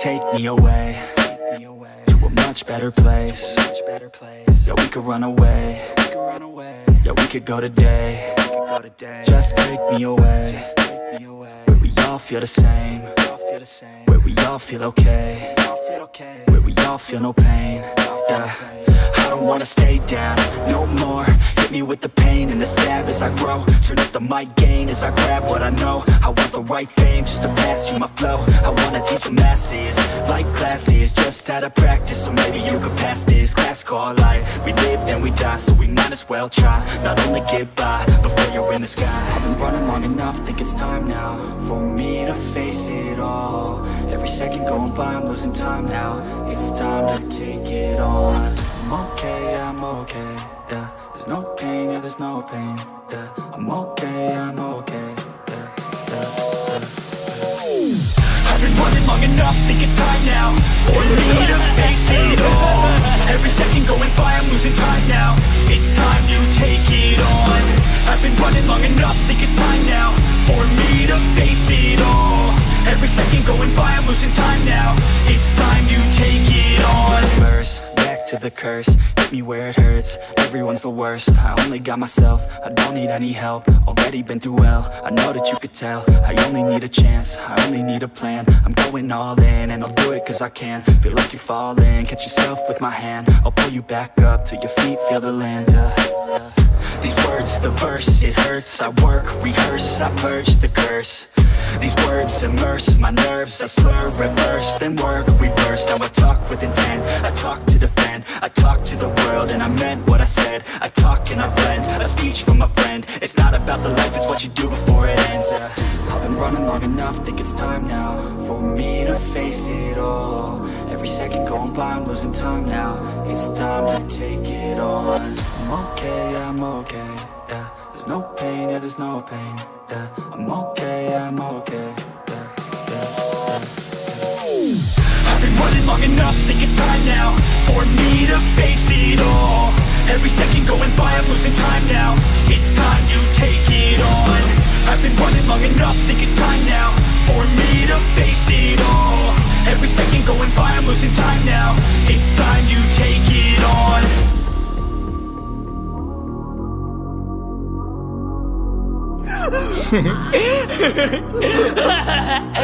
take me away To a much better place. Yeah, we could run away. Yeah, we could go today. Just take me away. Where we all feel the same. Where we all feel okay. Where we all feel no pain. Yeah I don't wanna stay down no more Me with the pain and the stab as I grow. Turn up the mic gain as I grab what I know. I want the right fame just to pass you my flow. I wanna teach the masses like classes Just out of practice. So maybe you could pass this Class called life. We live then we die so we might as well try. Not only get by before you're in the sky. I've been running long enough think it's time now For me to face it all. Every second going by I'm losing time now. It's time to take it on I'm okay, I'm okay, yeah. There's no pain, yeah, there's no pain, yeah. I'm okay, I'm okay, yeah, yeah, yeah. I've been running long enough, think it's time now For me to face it all. Every second going by, I'm losing time now. It's time to take it on. I've been running long enough, think it's time now For me to face it all. Every second going by, I'm losing time now. It's time to take to the curse. Hit me where it hurts, everyone's the worst. I only got myself, I don't need any help. Already been through hell, I know that you could tell. I only need a chance, I only need a plan. I'm going all in, and I'll do it cause I can. Feel like you're falling, catch yourself with my hand. I'll pull you back up, till your feet. Feel the land, yeah. These words, the verse, it hurts. I work, rehearse, I purge the curse These words immerse my nerves. I slur, reverse, then work, reverse. Now I talk with intent, I talk to defend I talk to the world and I meant what I said. I talk and I blend, a speech from a friend. It's not about the life, it's what you do before it ends. Yeah. I've been running long enough, think it's time now For me to face it all. Every second going by, I'm losing time now. It's time to take it on. I'm okay, I'm okay, yeah There's no pain, yeah, there's no pain, yeah. I'm okay, I'm okay, yeah, yeah, yeah, yeah. I've been running long enough, think it's time now For me to face it all. Every second going by, I'm losing time now. It's time you take it on. I've been running long enough, think it's time now For me to face it all. Every second going by, I'm losing time now. It's time you take it 嘿嘿嘿嘿嘿！哈哈哈哈哈！